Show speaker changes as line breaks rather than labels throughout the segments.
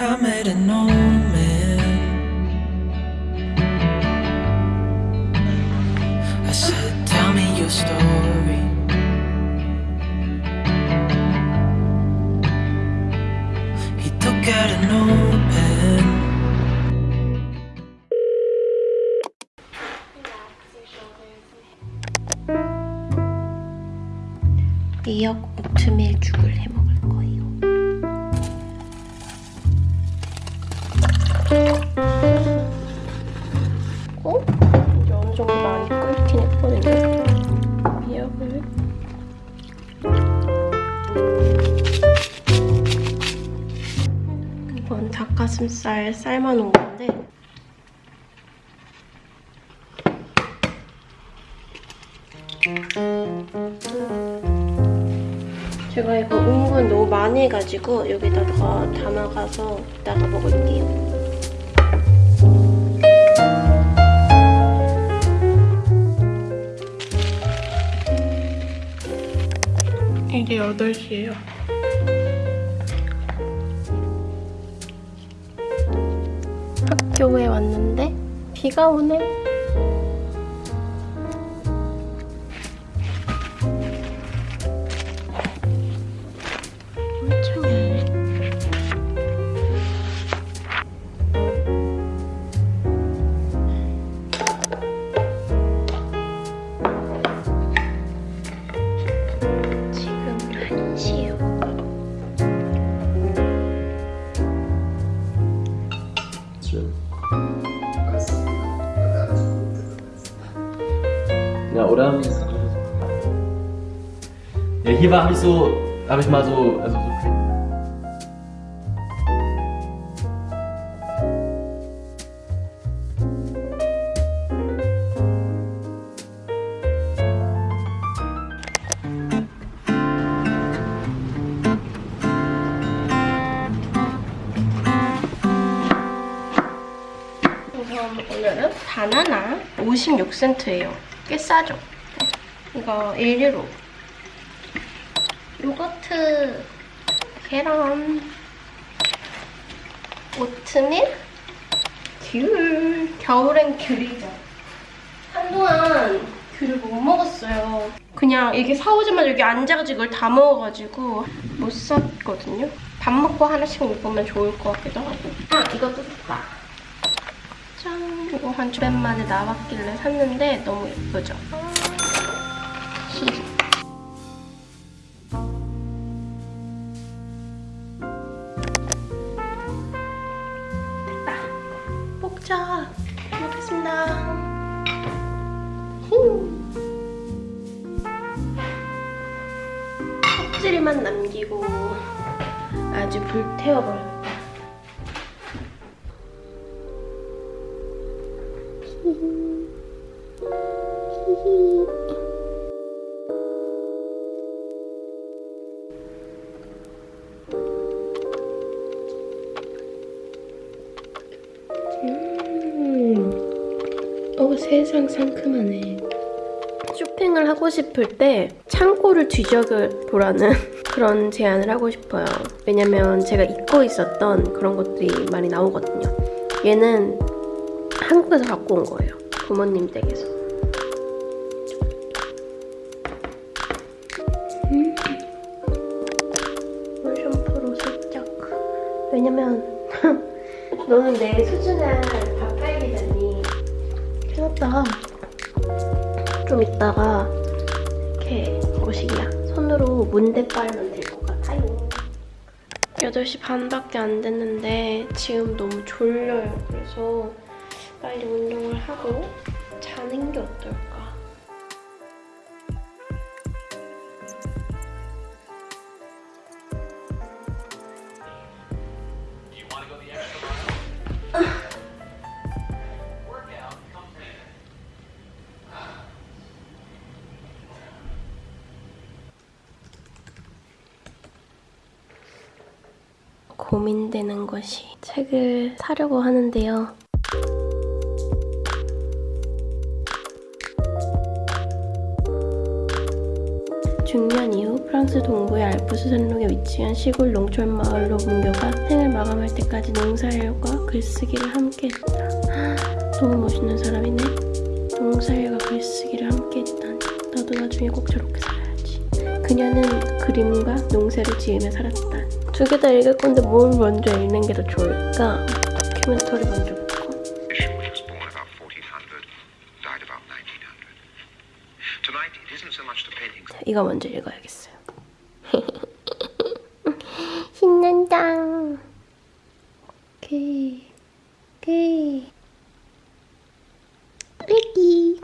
I made an old man. I said, Tell me your story. He took out an old pen.
미역 오트밀 죽을 해먹 닭가슴살 삶아놓은 건데 제가 이거 은근 너무 많이 해가지고 여기다 더 담아가서 이따가 먹을게요. 이제 8시예요. 학교에 왔는데 비가 오네.
Ja, oder? Ja, hier war ich so, habe ich mal so, also so
오늘은 바나나 56센트예요. 꽤 싸죠? 이거 1유로. 요거트, 계란, 오트밀, 귤. 겨울엔 귤이죠. 한동안 귤을 못 먹었어요. 그냥 이게 사오자마자 여기 앉아가지고 이걸 다 먹어가지고 못 샀거든요. 밥 먹고 하나씩 먹으면 좋을 것 같기도 하고. 아, 이것도 샀다. 짠! 이거 한 주변 만에 나왔길래 샀는데 너무 예쁘죠? 음. 어, 세상 상큼하네. 쇼핑을 하고 싶을 때 창고를 뒤져보라는 그런 제안을 하고 싶어요. 왜냐면 제가 잊고 있었던 그런 것들이 많이 나오거든요. 얘는 한국에서 갖고 온 거예요. 부모님 댁에서. 음. 샴푸로 살짝. 왜냐면 너는 내 수준을 바꿔야겠니 해놨다가 좀 있다가 이렇게 거식이야. 손으로 문대 빨면 될 것 같아요. 8시 반밖에 안 됐는데 지금 너무 졸려요. 그래서 빨리 운동을 하고 자는 게 어떨까? 고민되는 것이 책을 사려고 하는데요. 중년 이후 프랑스 동부의 알프스 산麓에 위치한 시골 농촌 마을로 문교가 생을 마감할 때까지 농사일과 글쓰기를 함께 했다. 너무 멋있는 사람이네. 농사일과 글쓰기를 함께 했다니. 나도 나중에 꼭 저렇게 살아야지. 그녀는 그림과 농사를 지으며 살았다. 두 개 다 읽을 건데 뭘 먼저 읽는 게 더 좋을까? 다큐멘터리 먼저 이거 먼저 읽어야겠어요. 신난다. 오케이. 오케이. Ready.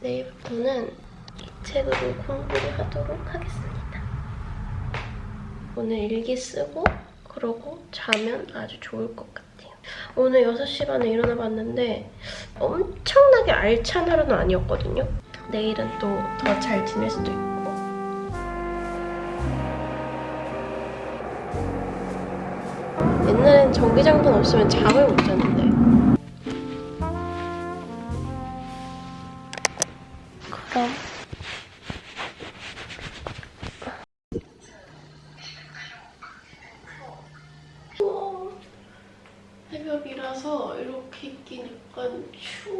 내일부터는 이 책으로 공부를 하도록 하겠습니다. 오늘 일기 쓰고 그러고 자면 아주 좋을 것 같아요. 오늘 6시 반에 일어나 봤는데 엄청나게 알찬 하루는 아니었거든요. 내일은 또 더 잘 지낼 수도 있고. 옛날엔 전기장판 없으면 잠을 못 잤는데. 그럼. 새벽이라서 이렇게 있긴 약간 추워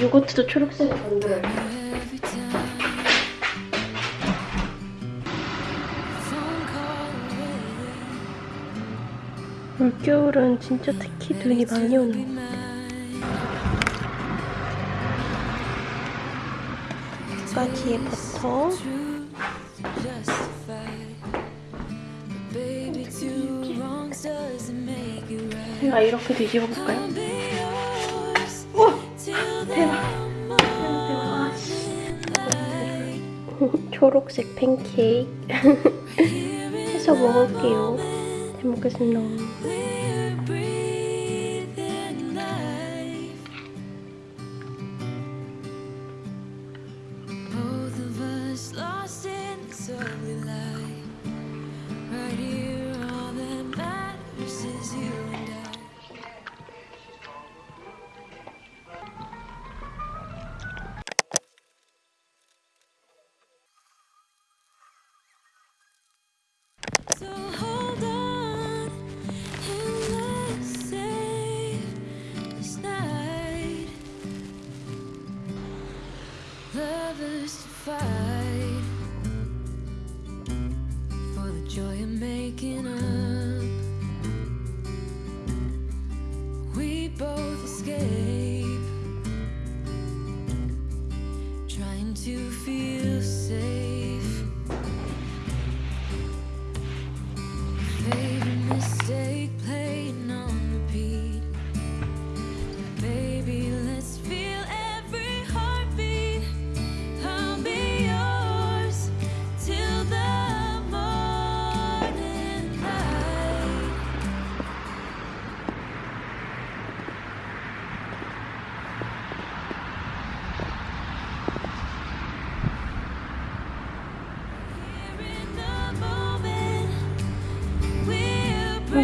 요거트도
call away.
올겨울은 진짜 특히 눈이 많이 오는 것 같아요. 버터.
Make it right.
제가 이렇게 뒤집어 볼까요? 초록색 팬케이크 해서 먹을게요. 잘 먹겠습니다.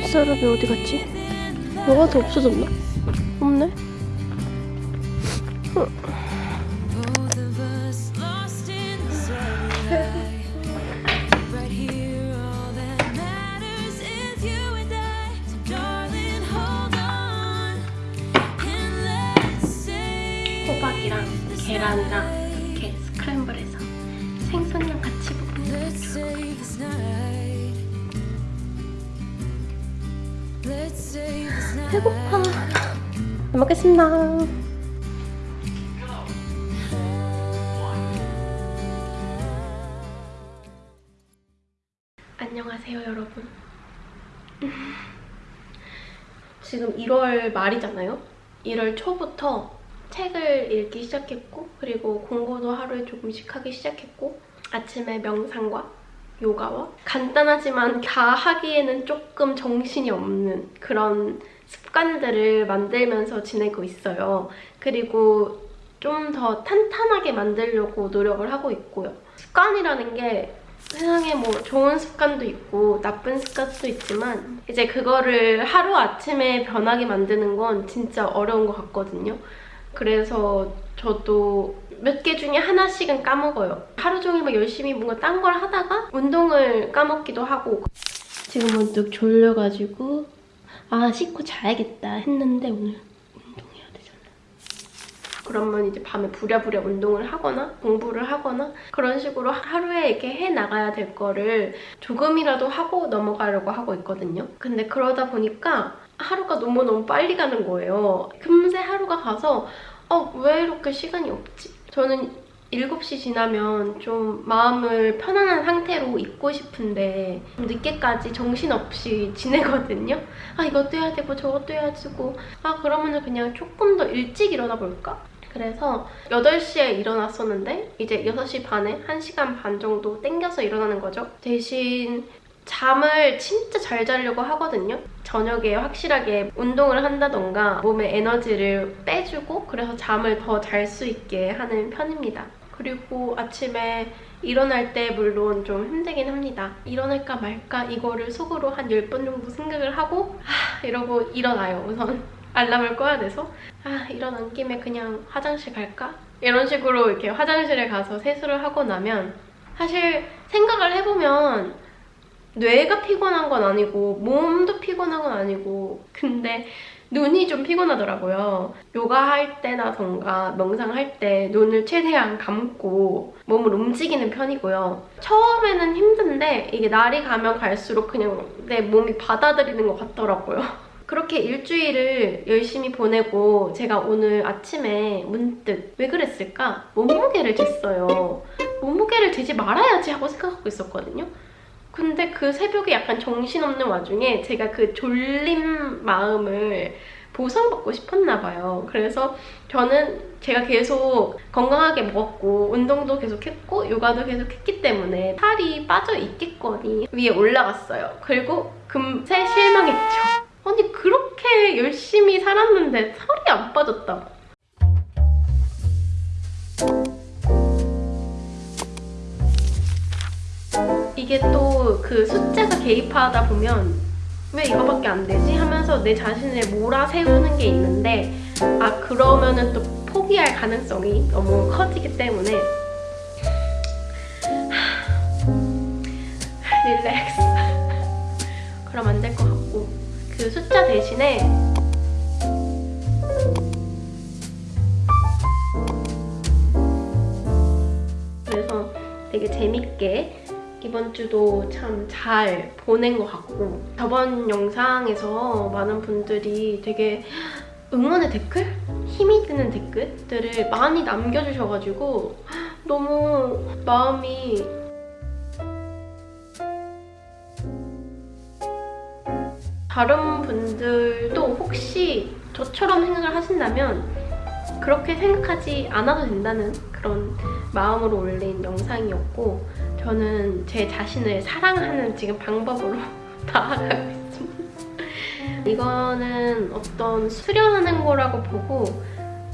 눈사람이 어디 갔지? 뭐가 더 없어졌나? 없네? 호박이랑 계란이랑 이렇게 스크램블해서 생선이랑 같이
let's save this
배고파. 잘 먹겠습니다. 안녕하세요, 여러분. 지금 1월 말이잖아요. 1월 초부터 책을 읽기 시작했고, 그리고 공부도 하루에 조금씩 하기 시작했고, 아침에 명상과 요가와 간단하지만 다 하기에는 조금 정신이 없는 그런 습관들을 만들면서 지내고 있어요. 그리고 좀 더 탄탄하게 만들려고 노력을 하고 있고요. 습관이라는 게 세상에 뭐 좋은 습관도 있고 나쁜 습관도 있지만 이제 그거를 하루 아침에 변하게 만드는 건 진짜 어려운 것 같거든요. 그래서 저도 몇 개 중에 하나씩은 까먹어요. 하루 종일 막 열심히 뭔가 딴 걸 하다가 운동을 까먹기도 하고 지금 문득 졸려가지고 아 씻고 자야겠다 했는데 오늘 운동해야 되잖아. 그러면 이제 밤에 부랴부랴 운동을 하거나 공부를 하거나 그런 식으로 하루에 이렇게 해 나가야 될 거를 조금이라도 하고 넘어가려고 하고 있거든요. 근데 그러다 보니까 하루가 너무너무 빨리 가는 거예요. 금세 하루가 가서 어, 왜 이렇게 시간이 없지? 저는 7시 지나면 좀 마음을 편안한 상태로 있고 싶은데 좀 늦게까지 정신없이 지내거든요. 아 이것도 해야 되고 저것도 해야 되고 아 그러면은 그냥 조금 더 일찍 일어나 볼까? 그래서 8시에 일어났었는데 이제 6시 반에 1시간 반 정도 땡겨서 일어나는 거죠. 대신 잠을 진짜 잘 자려고 하거든요. 저녁에 확실하게 운동을 한다던가 몸에 에너지를 빼주고 그래서 잠을 더 잘 수 있게 하는 편입니다. 그리고 아침에 일어날 때 물론 좀 힘들긴 합니다. 일어날까 말까 이거를 속으로 한 10번 정도 생각을 하고 하, 이러고 일어나요. 우선 알람을 꺼야 돼서 아 일어난 김에 그냥 화장실 갈까? 이런 식으로 이렇게 화장실에 가서 세수를 하고 나면 사실 생각을 해보면 뇌가 피곤한 건 아니고 몸도 피곤한 건 아니고 근데 눈이 좀 피곤하더라고요. 요가할 때나던가 명상할 때 눈을 최대한 감고 몸을 움직이는 편이고요. 처음에는 힘든데 이게 날이 가면 갈수록 그냥 내 몸이 받아들이는 것 같더라고요. 그렇게 일주일을 열심히 보내고 제가 오늘 아침에 문득 왜 그랬을까? 몸무게를 쟀어요. 몸무게를 재지 말아야지 하고 생각하고 있었거든요. 근데 그 새벽에 약간 정신없는 와중에 제가 그 졸림 마음을 보상받고 싶었나 봐요. 그래서 저는 제가 계속 건강하게 먹었고 운동도 계속 했고 요가도 계속 했기 때문에 살이 빠져 있겠거니 위에 올라갔어요. 그리고 금세 실망했죠. 아니 그렇게 열심히 살았는데 살이 안 빠졌다고. 이게 또 그 숫자가 개입하다 보면 왜 이거밖에 안 되지? 하면서 내 자신을 몰아세우는 게 있는데 아 그러면은 또 포기할 가능성이 너무 커지기 때문에. 릴렉스. 그럼 안 될 것 같고. 그 숫자 대신에 그래서 되게 재밌게 이번 주도 참 잘 보낸 것 같고 저번 영상에서 많은 분들이 되게 응원의 댓글? 힘이 드는 댓글들을 많이 남겨주셔가지고 너무 마음이 다른 분들도 혹시 저처럼 생각을 하신다면 그렇게 생각하지 않아도 된다는 그런 마음으로 올린 영상이었고 저는 제 자신을 사랑하는 지금 방법으로 나아가고 있습니다. 이거는 어떤 수련하는 거라고 보고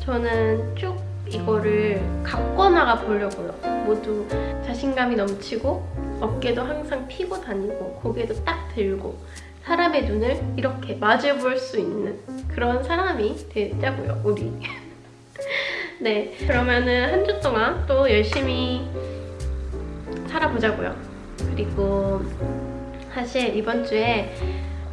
저는 쭉 이거를 갖고 나가 보려고요. 모두 자신감이 넘치고 어깨도 항상 피고 다니고 고개도 딱 들고 사람의 눈을 이렇게 마주 볼 수 있는 그런 사람이 되자고요, 우리. 네, 그러면은 한 주 동안 또 열심히 살아보자고요. 그리고 사실 이번 주에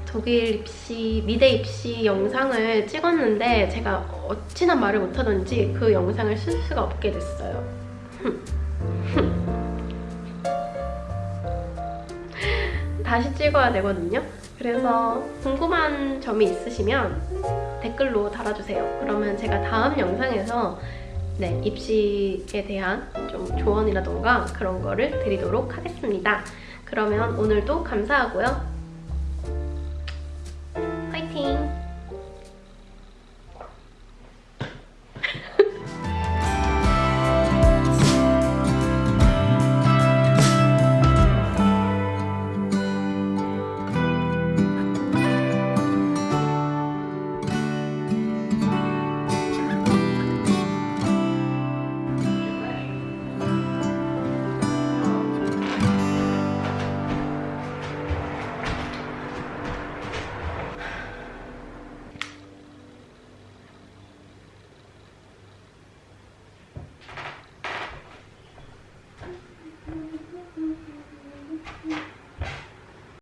독일 입시, 미대 입시 영상을 찍었는데 제가 어찌나 말을 못하던지 그 영상을 쓸 수가 없게 됐어요. 다시 찍어야 되거든요. 그래서 궁금한 점이 있으시면 댓글로 달아주세요. 그러면 제가 다음 영상에서 네, 입시에 대한 좀 조언이라던가 그런 거를 드리도록 하겠습니다. 그러면 오늘도 감사하고요.